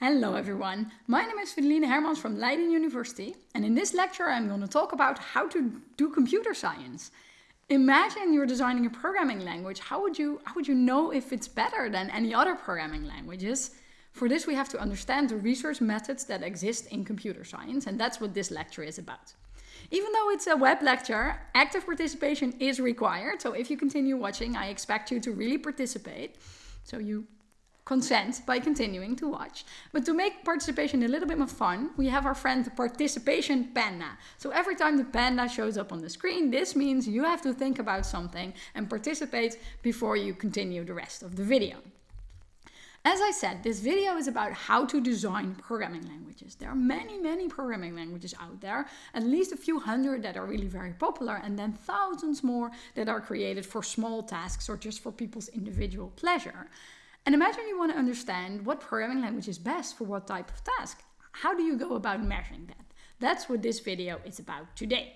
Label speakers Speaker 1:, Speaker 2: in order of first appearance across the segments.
Speaker 1: Hello everyone, my name is Felienne Hermans from Leiden University and in this lecture I'm going to talk about how to do computer science. Imagine you're designing a programming language, how would you, how would you know if it's better than any other programming languages? For this we have to understand the research methods that exist in computer science and that's what this lecture is about. Even though it's a web lecture, active participation is required, so if you continue watching I expect you to really participate. So you consent by continuing to watch. But to make participation a little bit more fun, we have our friend the participation panda. So every time the panda shows up on the screen, this means you have to think about something and participate before you continue the rest of the video. As I said, this video is about how to design programming languages. There are many, many programming languages out there, at least a few hundred that are really very popular, and then thousands more that are created for small tasks or just for people's individual pleasure. And imagine you want to understand what programming language is best for what type of task. How do you go about measuring that? That's what this video is about today.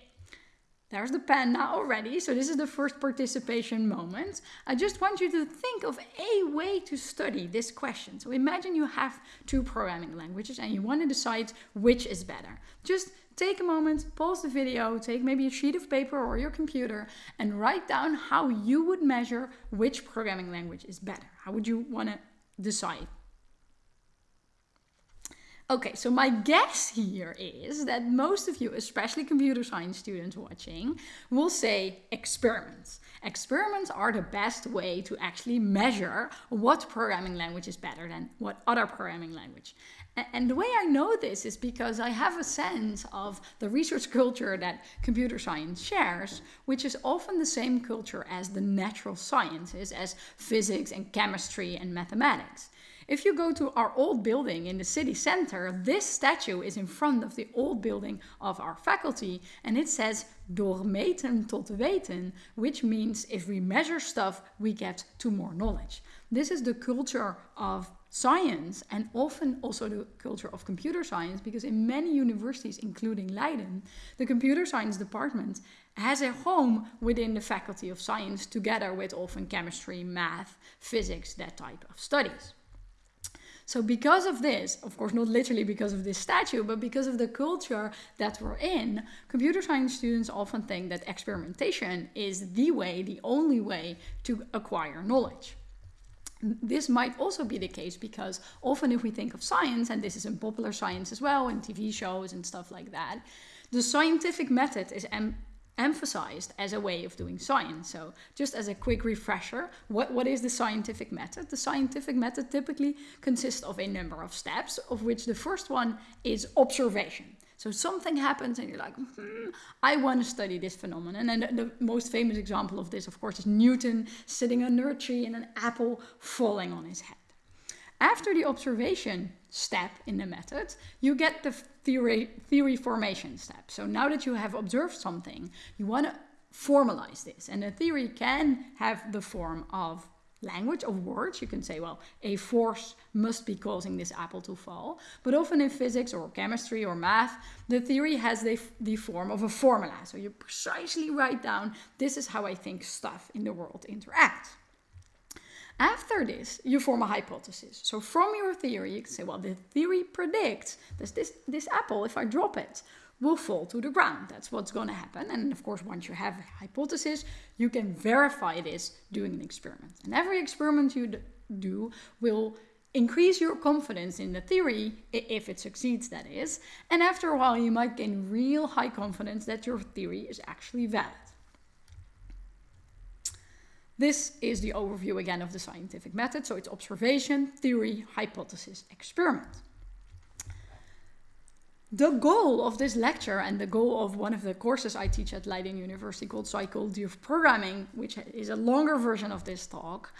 Speaker 1: There's the panda already, so this is the first participation moment. I just want you to think of a way to study this question. So imagine you have two programming languages and you want to decide which is better. Just take a moment, pause the video, take maybe a sheet of paper or your computer and write down how you would measure which programming language is better. How would you want to decide? Okay, so my guess here is that most of you, especially computer science students watching, will say experiments. Experiments are the best way to actually measure what programming language is better than what other programming language. And the way I know this is because I have a sense of the research culture that computer science shares, which is often the same culture as the natural sciences, as physics and chemistry and mathematics. If you go to our old building in the city center, this statue is in front of the old building of our faculty and it says door meten tot weten, which means if we measure stuff, we get to more knowledge. This is the culture of science and often also the culture of computer science because in many universities, including Leiden, the computer science department has a home within the faculty of science together with often chemistry, math, physics, that type of studies. So because of this, of course not literally because of this statue, but because of the culture that we're in, computer science students often think that experimentation is the way, the only way to acquire knowledge. This might also be the case because often if we think of science, and this is in popular science as well, in TV shows and stuff like that, the scientific method is emphasized as a way of doing science. So just as a quick refresher, what, what is the scientific method? The scientific method typically consists of a number of steps, of which the first one is observation. So something happens and you're like, hmm, I want to study this phenomenon. And the, the, most famous example of this, of course, is Newton sitting under a tree and an apple falling on his head. After the observation step in the method, you get the theory, theory formation step. So now that you have observed something, you want to formalize this. And a theory can have the form of language of words. You can say, well, a force must be causing this apple to fall. But often in physics or chemistry or math, the theory has the, the form of a formula. So you precisely write down, this is how I think stuff in the world interacts. After this, you form a hypothesis. So from your theory, you can say, well, the theory predicts that this, this apple, if I drop it, will fall to the ground. That's what's going to happen. And of course, once you have a hypothesis, you can verify this doing an experiment. And every experiment you do will increase your confidence in the theory, if it succeeds, that is. And after a while, you might gain real high confidence that your theory is actually valid. This is the overview again of the scientific method. So it's observation, theory, hypothesis, experiment. The goal of this lecture and the goal of one of the courses I teach at Leiden University called Psychology of Programming, which is a longer version of this talk,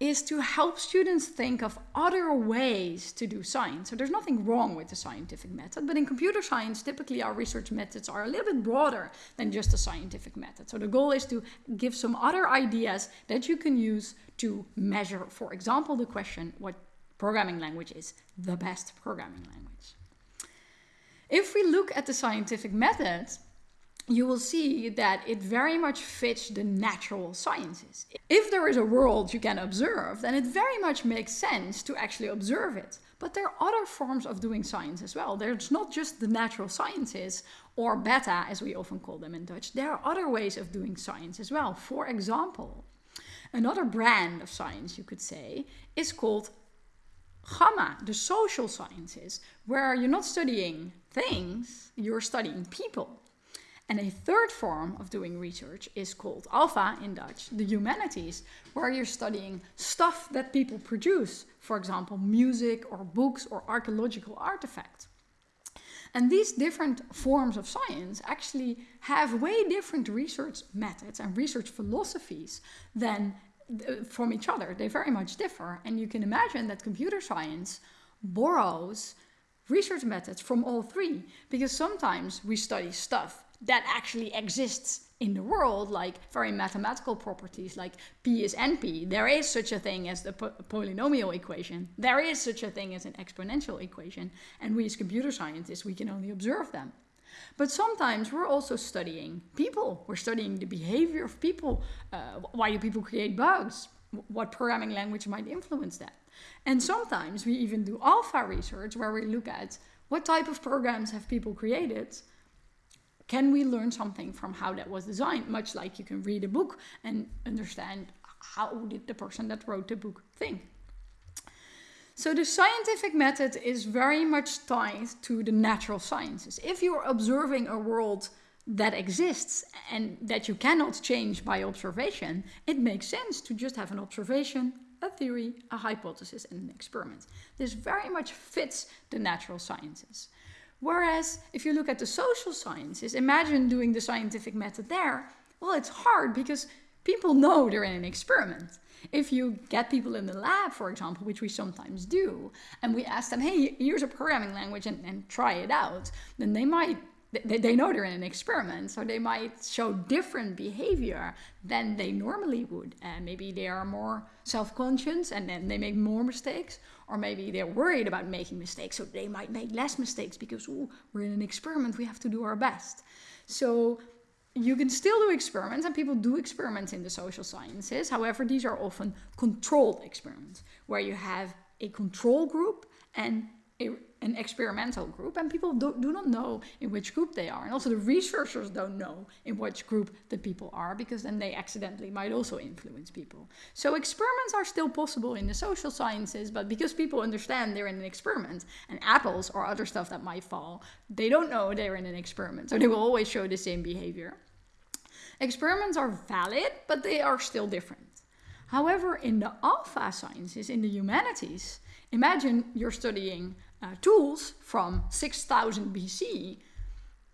Speaker 1: is to help students think of other ways to do science. So there's nothing wrong with the scientific method, but in computer science, typically our research methods are a little bit broader than just a scientific method. So the goal is to give some other ideas that you can use to measure, for example, the question, what programming language is the best programming language. If we look at the scientific method, you will see that it very much fits the natural sciences. If there is a world you can observe, then it very much makes sense to actually observe it. But there are other forms of doing science as well. There's not just the natural sciences or beta, as we often call them in Dutch. There are other ways of doing science as well. For example, another brand of science, you could say, is called gamma, the social sciences, where you're not studying things, you're studying people. And a third form of doing research is called alpha in Dutch, the humanities, where you're studying stuff that people produce, for example, music or books or archaeological artifacts. And these different forms of science actually have way different research methods and research philosophies than uh, from each other. They very much differ. And you can imagine that computer science borrows research methods from all three because sometimes we study stuff that actually exists in the world, like very mathematical properties like P is NP. There is such a thing as the po polynomial equation. There is such a thing as an exponential equation. And we as computer scientists, we can only observe them. But sometimes we're also studying people. We're studying the behavior of people. Uh, why do people create bugs? What programming language might influence that? And sometimes we even do alpha research where we look at what type of programs have people created can we learn something from how that was designed? Much like you can read a book and understand how did the person that wrote the book think. So the scientific method is very much tied to the natural sciences. If you're observing a world that exists and that you cannot change by observation, it makes sense to just have an observation, a theory, a hypothesis, and an experiment. This very much fits the natural sciences. Whereas if you look at the social sciences, imagine doing the scientific method there. Well, it's hard because people know they're in an experiment. If you get people in the lab, for example, which we sometimes do, and we ask them, hey, here's a programming language and, and try it out, then they might they, they know they're in an experiment, so they might show different behavior than they normally would. And maybe they are more self-conscious and then they make more mistakes, or maybe they're worried about making mistakes, so they might make less mistakes because ooh, we're in an experiment, we have to do our best. So you can still do experiments, and people do experiments in the social sciences. However, these are often controlled experiments where you have a control group and a an experimental group and people do, do not know in which group they are. And also the researchers don't know in which group the people are because then they accidentally might also influence people. So experiments are still possible in the social sciences but because people understand they're in an experiment and apples or other stuff that might fall they don't know they're in an experiment. So they will always show the same behavior. Experiments are valid but they are still different however in the alpha sciences in the humanities imagine you're studying uh, tools from 6000 BC,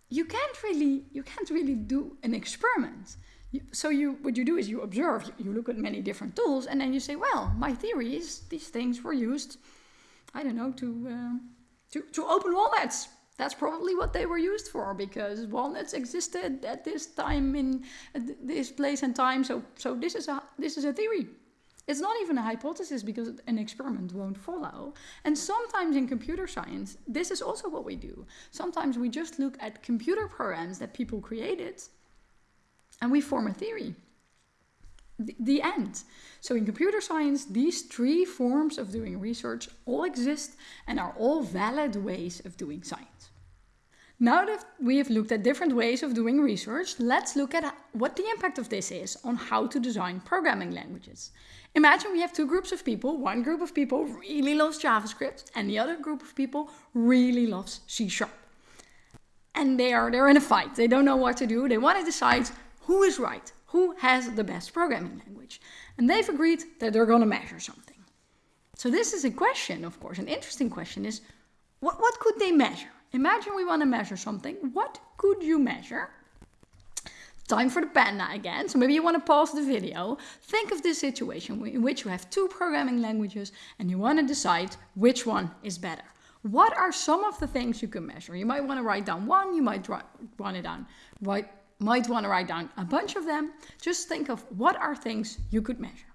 Speaker 1: you can't really you can't really do an experiment. So you what you do is you observe, you, look at many different tools, and then you say, well, my theory is these things were used, I don't know, to uh, to to open walnuts. That's probably what they were used for because walnuts existed at this time in this place and time. So so this is a this is a theory. It's not even a hypothesis because an experiment won't follow. And sometimes in computer science, this is also what we do. Sometimes we just look at computer programs that people created and we form a theory. The, the end. So in computer science, these three forms of doing research all exist and are all valid ways of doing science. Now that we have looked at different ways of doing research, let's look at uh, what the impact of this is on how to design programming languages. Imagine we have two groups of people. One group of people really loves JavaScript and the other group of people really loves C Sharp. And they are they're in a fight. They don't know what to do. They want to decide who is right, who has the best programming language. And they've agreed that they're going to measure something. So this is a question, of course, an interesting question is what, what could they measure? Imagine we want to measure something. What could you measure? Time for the panda again. So maybe you want to pause the video. Think of this situation in which you have two programming languages and you want to decide which one is better. What are some of the things you can measure? You might want to write down one, you might want it down, might want to write down a bunch of them. Just think of what are things you could measure.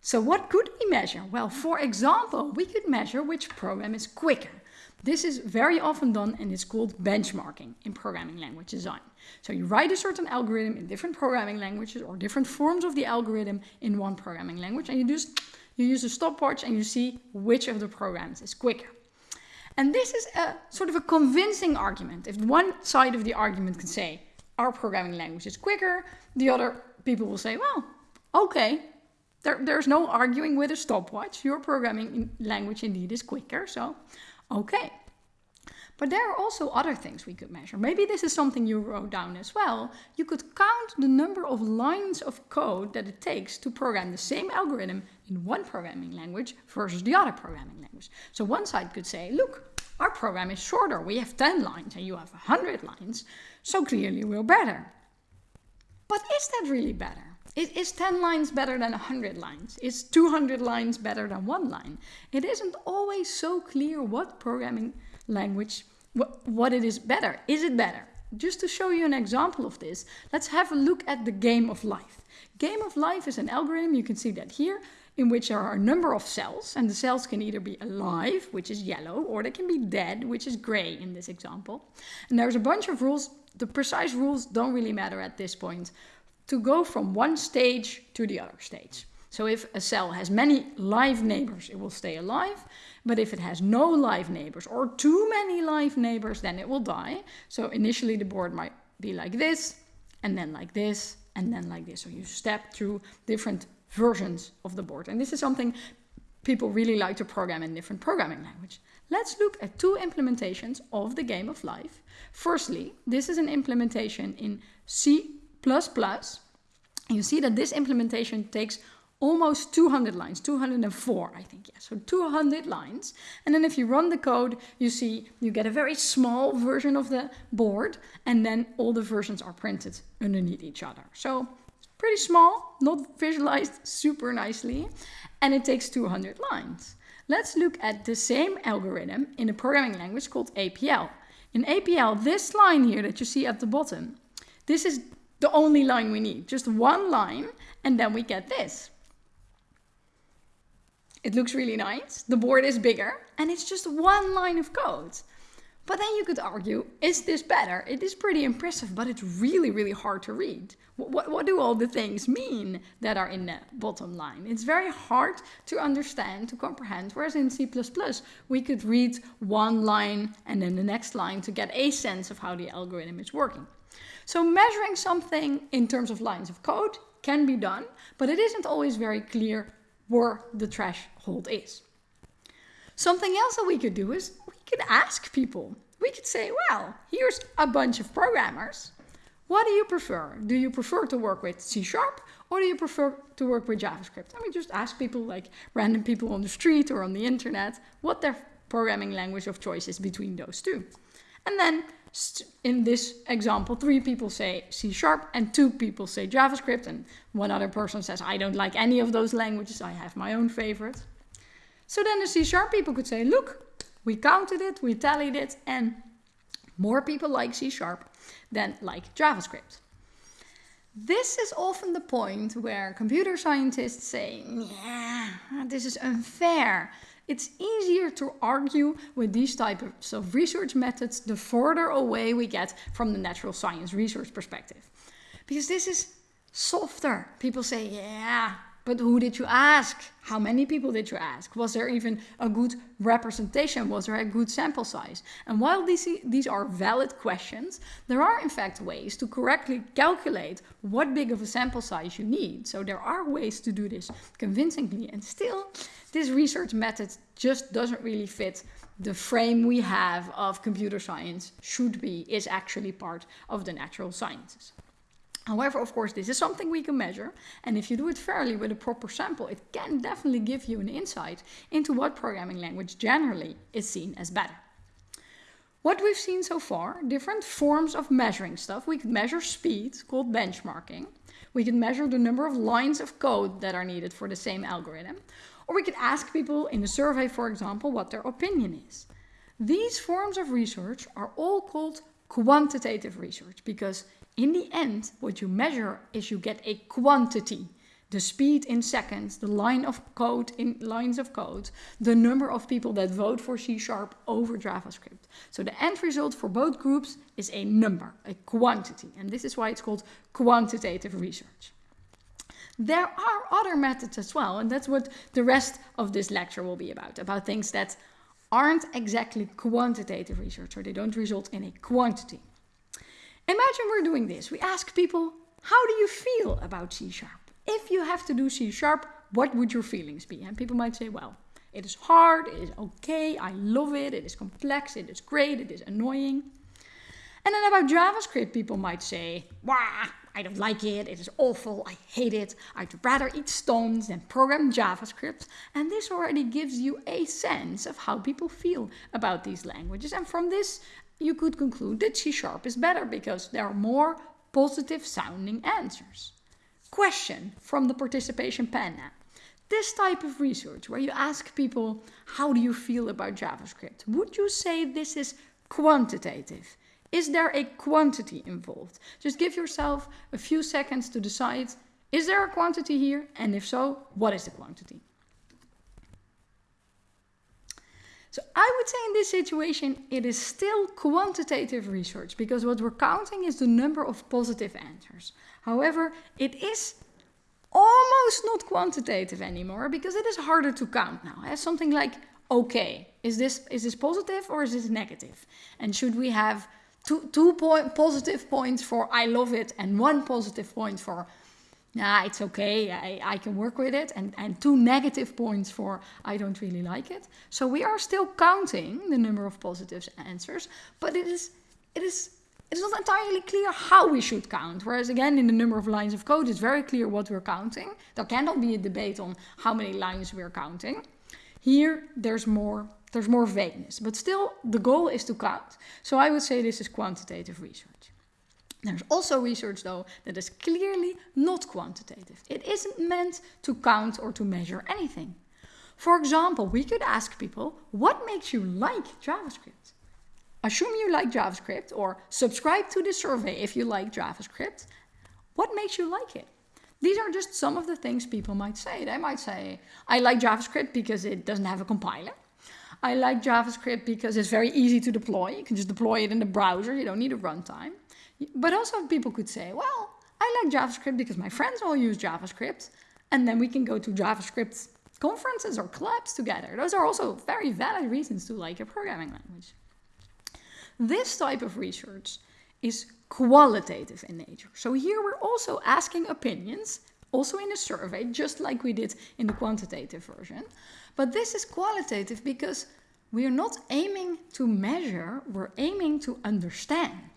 Speaker 1: So what could we measure? Well, for example, we could measure which program is quicker. This is very often done and it's called benchmarking in programming language design. So you write a certain algorithm in different programming languages or different forms of the algorithm in one programming language and you just you use a stopwatch and you see which of the programs is quicker. And this is a sort of a convincing argument. If one side of the argument can say our programming language is quicker, the other people will say, well, okay, there, there's no arguing with a stopwatch. Your programming language indeed is quicker, so okay. But there are also other things we could measure. Maybe this is something you wrote down as well. You could count the number of lines of code that it takes to program the same algorithm in one programming language versus the other programming language. So one side could say, look, our program is shorter. We have 10 lines and you have 100 lines. So clearly we're better. But is that really better? Is 10 lines better than 100 lines? Is 200 lines better than one line? It isn't always so clear what programming language, what, what it is better. Is it better? Just to show you an example of this, let's have a look at the game of life. Game of life is an algorithm, you can see that here, in which there are a number of cells, and the cells can either be alive, which is yellow, or they can be dead, which is gray in this example. And there's a bunch of rules. The precise rules don't really matter at this point to go from one stage to the other stage. So if a cell has many live neighbors, it will stay alive. But if it has no live neighbors or too many live neighbors, then it will die. So initially the board might be like this, and then like this, and then like this. So you step through different versions of the board. And this is something people really like to program in different programming language. Let's look at two implementations of the game of life. Firstly, this is an implementation in C++. Plus you see that this implementation takes almost 200 lines, 204 I think, yeah, so 200 lines. And then if you run the code, you see you get a very small version of the board and then all the versions are printed underneath each other. So pretty small, not visualized super nicely, and it takes 200 lines. Let's look at the same algorithm in a programming language called APL. In APL, this line here that you see at the bottom, this is the only line we need, just one line, and then we get this. It looks really nice. The board is bigger and it's just one line of code. But then you could argue, is this better? It is pretty impressive, but it's really, really hard to read. What, what, what, do all the things mean that are in the bottom line? It's very hard to understand, to comprehend, whereas in C++, we could read one line and then the next line to get a sense of how the algorithm is working. So measuring something in terms of lines of code can be done, but it isn't always very clear where the threshold is. Something else that we could do is we could ask people. We could say, well, here's a bunch of programmers. What do you prefer? Do you prefer to work with C Sharp or do you prefer to work with JavaScript? And we just ask people, like random people on the street or on the internet, what their programming language of choice is between those two. And then in this example, three people say C Sharp and two people say JavaScript and one other person says, I don't like any of those languages, I have my own favorite. So then the C Sharp people could say, look, we counted it, we tallied it, and more people like C Sharp than like JavaScript. This is often the point where computer scientists say, yeah, this is unfair. It's easier to argue with these types of research methods the further away we get from the natural science research perspective. Because this is softer. People say, yeah, but who did you ask? How many people did you ask? Was there even a good representation? Was there a good sample size? And while these, these are valid questions, there are in fact ways to correctly calculate what big of a sample size you need. So there are ways to do this convincingly. And still, this research method just doesn't really fit the frame we have of computer science should be, is actually part of the natural sciences. However, of course, this is something we can measure. And if you do it fairly with a proper sample, it can definitely give you an insight into what programming language generally is seen as better. What we've seen so far, different forms of measuring stuff. We could measure speed, called benchmarking. We could measure the number of lines of code that are needed for the same algorithm. Or we could ask people in a survey, for example, what their opinion is. These forms of research are all called quantitative research because in the end, what you measure is you get a quantity. the speed in seconds, the line of code in lines of code, the number of people that vote for C Sharp over JavaScript. So the end result for both groups is a number, a quantity. And this is why it's called quantitative research. There are other methods as well, and that's what the rest of this lecture will be about, about things that aren't exactly quantitative research, or they don't result in a quantity. Imagine we're doing this. We ask people, how do you feel about C Sharp? if you have to do C sharp, what would your feelings be? And people might say, well, it is hard, it is okay, I love it, it is complex, it is great, it is annoying. And then about JavaScript, people might say, wah, I don't like it, it is awful, I hate it, I'd rather eat stones than program JavaScript. And this already gives you a sense of how people feel about these languages. And from this, you could conclude that C Sharp is better because there are more positive sounding answers question from the participation panda. This type of research where you ask people, how do you feel about JavaScript? Would you say this is quantitative? Is there a quantity involved? Just give yourself a few seconds to decide, is there a quantity here? And if so, what is the quantity? So I would say in this situation, it is still quantitative research because what we're counting is the number of positive answers. However, it is almost not quantitative anymore because it is harder to count now. As something like, okay, is this, is this positive or is this negative? And should we have two, two point, positive points for I love it and one positive point for nah, it's okay, I, I can work with it, and, and two negative points for I don't really like it. So we are still counting the number of positive answers, but it is, it is it's not entirely clear how we should count. Whereas again, in the number of lines of code, it's very clear what we're counting. There cannot be a debate on how many lines we're counting. Here, there's more, there's more vagueness, but still the goal is to count. So I would say this is quantitative research. There's also research though that is clearly not quantitative. It isn't meant to count or to measure anything. For example, we could ask people, what makes you like JavaScript? assume you like JavaScript or subscribe to the survey if you like JavaScript. What makes you like it? These are just some of the things people might say. They might say, I like JavaScript because it doesn't have a compiler. I like JavaScript because it's very easy to deploy. You can just deploy it in the browser. You don't need a runtime. But also people could say, well, I like JavaScript because my friends all use JavaScript. And then we can go to JavaScript conferences or clubs together. Those are also very valid reasons to like a programming language. This type of research is qualitative in nature. So here we're also asking opinions, also in a survey, just like we did in the quantitative version. But this is qualitative because we are not aiming to measure, we're aiming to understand.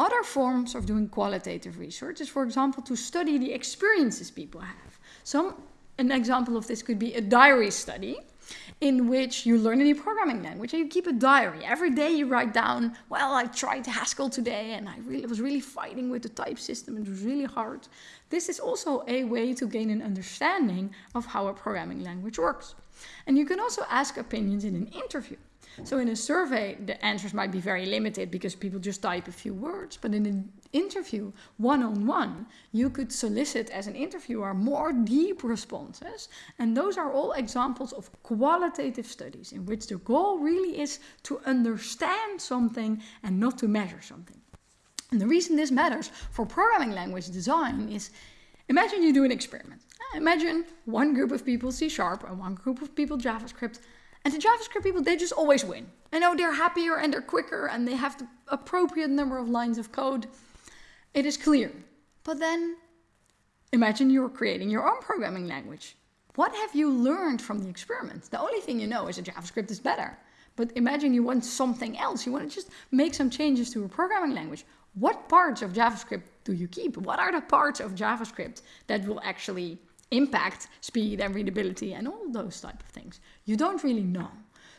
Speaker 1: Other forms of doing qualitative research is, for example, to study the experiences people have. Some, an example of this could be a diary study, in which you learn a new programming language and you keep a diary. Every day you write down, well, I tried Haskell today and I really was really fighting with the type system. It was really hard. This is also a way to gain an understanding of how a programming language works. And you can also ask opinions in an interview. So in a survey, the answers might be very limited because people just type a few words. But in an interview, one-on-one, -on -one, you could solicit as an interviewer more deep responses. And those are all examples of qualitative studies in which the goal really is to understand something and not to measure something. And the reason this matters for programming language design is, imagine you do an experiment. Imagine one group of people C Sharp and one group of people JavaScript and the JavaScript people, they just always win. I know they're happier and they're quicker and they have the appropriate number of lines of code. It is clear. But then imagine you're creating your own programming language. What have you learned from the experiment? The only thing you know is that JavaScript is better. But imagine you want something else. You want to just make some changes to a programming language. What parts of JavaScript do you keep? What are the parts of JavaScript that will actually impact speed and readability and all those type of things. You don't really know.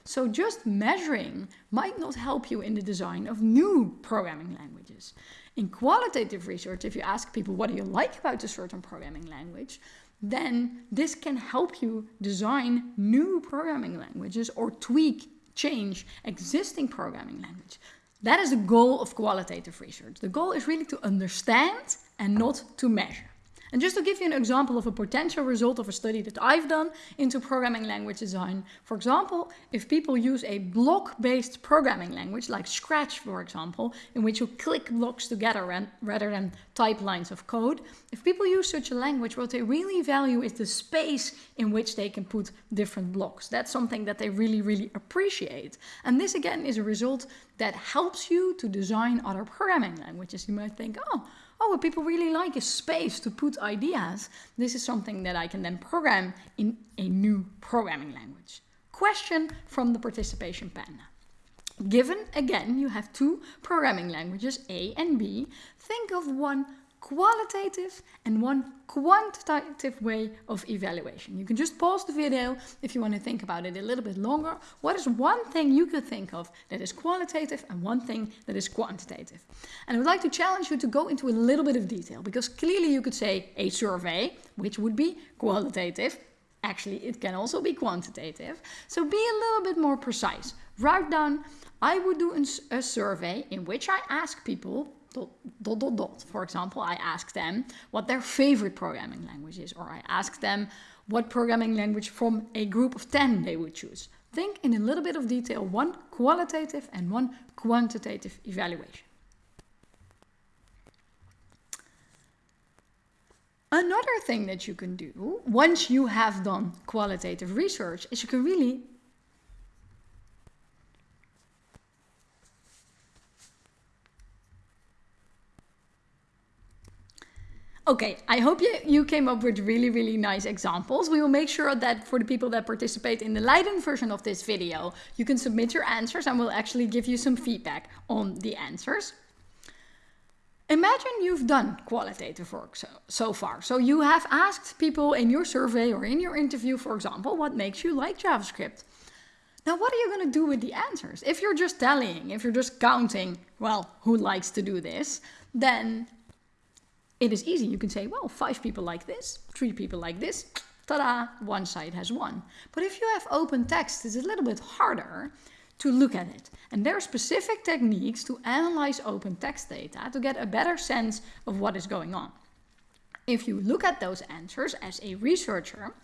Speaker 1: So just measuring might not help you in the design of new programming languages. In qualitative research, if you ask people what do you like about a certain programming language, then this can help you design new programming languages or tweak, change existing programming language. That is the goal of qualitative research. The goal is really to understand and not to measure. And just to give you an example of a potential result of a study that I've done into programming language design, for example, if people use a block-based programming language like Scratch, for example, in which you click blocks together rather than type lines of code, if people use such a language, what they really value is the space in which they can put different blocks. That's something that they really, really appreciate. And this again is a result that helps you to design other programming languages. You might think, oh, oh, what people really like is space to put ideas. This is something that I can then program in a new programming language. Question from the participation panda. Given, again, you have two programming languages, A and B, think of one qualitative and one quantitative way of evaluation. You can just pause the video if you want to think about it a little bit longer. What is one thing you could think of that is qualitative and one thing that is quantitative? And I would like to challenge you to go into a little bit of detail because clearly you could say a survey, which would be qualitative. Actually, it can also be quantitative. So be a little bit more precise. Write down, I would do a survey in which I ask people dot, dot, dot. For example, I ask them what their favorite programming language is, or I ask them what programming language from a group of 10 they would choose. Think in a little bit of detail, one qualitative and one quantitative evaluation. Another thing that you can do once you have done qualitative research is you can really Okay, I hope you, you came up with really, really nice examples. We will make sure that for the people that participate in the Leiden version of this video, you can submit your answers and we'll actually give you some feedback on the answers. Imagine you've done qualitative work so, so far. So you have asked people in your survey or in your interview, for example, what makes you like JavaScript? Now, what are you going to do with the answers? If you're just tallying, if you're just counting, well, who likes to do this, then it is easy. You can say, well, five people like this, three people like this, ta-da, one side has won. But if you have open text, it's a little bit harder to look at it. And there are specific techniques to analyze open text data to get a better sense of what is going on. If you look at those answers as a researcher,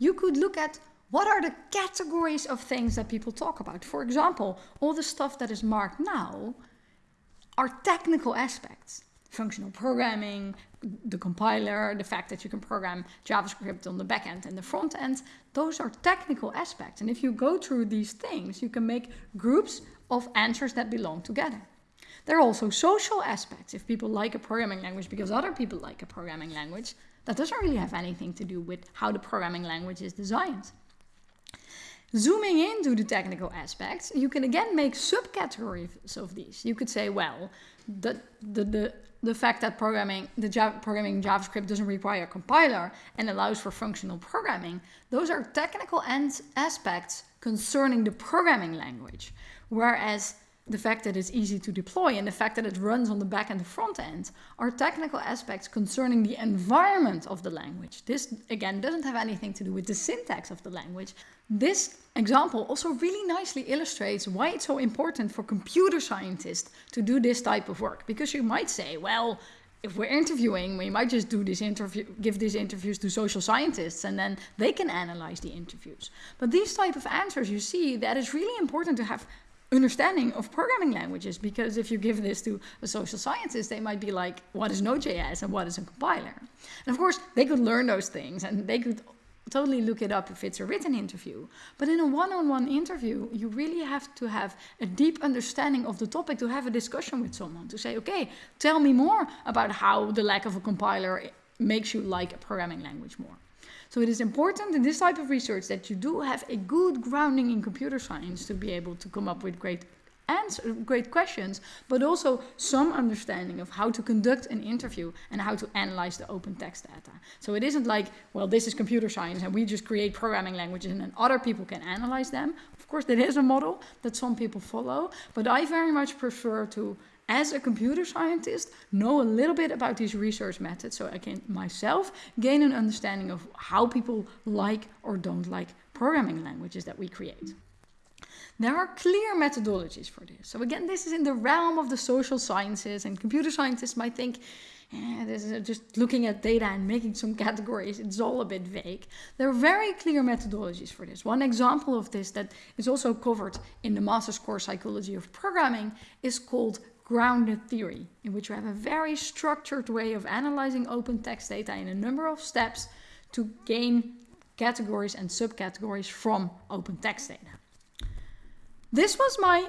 Speaker 1: you could look at what are the categories of things that people talk about. For example, all the stuff that is marked now are technical aspects functional programming, the compiler, the fact that you can program JavaScript on the back end and the front end, those are technical aspects. And if you go through these things, you can make groups of answers that belong together. There are also social aspects. If people like a programming language because other people like a programming language, that doesn't really have anything to do with how the programming language is designed. Zooming into the technical aspects, you can again make subcategories of these. You could say, well, the, the, the the fact that programming, the Java, programming JavaScript doesn't require a compiler and allows for functional programming, those are technical aspects concerning the programming language. Whereas the fact that it's easy to deploy and the fact that it runs on the back and the front end are technical aspects concerning the environment of the language. This, again, doesn't have anything to do with the syntax of the language. This example also really nicely illustrates why it's so important for computer scientists to do this type of work. Because you might say, well, if we're interviewing, we might just do this interview, give these interviews to social scientists and then they can analyze the interviews. But these type of answers, you see, that is really important to have understanding of programming languages because if you give this to a social scientist they might be like what is node.js and what is a compiler? And of course they could learn those things and they could totally look it up if it's a written interview. But in a one-on-one -on -one interview you really have to have a deep understanding of the topic to have a discussion with someone to say okay tell me more about how the lack of a compiler makes you like a programming language more so it is important in this type of research that you do have a good grounding in computer science to be able to come up with great answer, great questions, but also some understanding of how to conduct an interview and how to analyze the open text data. So it isn't like, well, this is computer science and we just create programming languages and then other people can analyze them. Of course, that is a model that some people follow, but I very much prefer to as a computer scientist, know a little bit about these research methods so I can myself gain an understanding of how people like or don't like programming languages that we create. There are clear methodologies for this. So again, this is in the realm of the social sciences and computer scientists might think, eh, this is just looking at data and making some categories. It's all a bit vague. There are very clear methodologies for this. One example of this that is also covered in the master's course Psychology of Programming is called grounded theory, in which you have a very structured way of analyzing open text data in a number of steps to gain categories and subcategories from open text data. This was my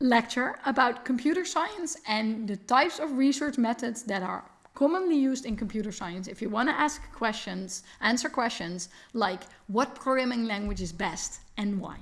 Speaker 1: lecture about computer science and the types of research methods that are commonly used in computer science if you want to ask questions, answer questions like what programming language is best and why.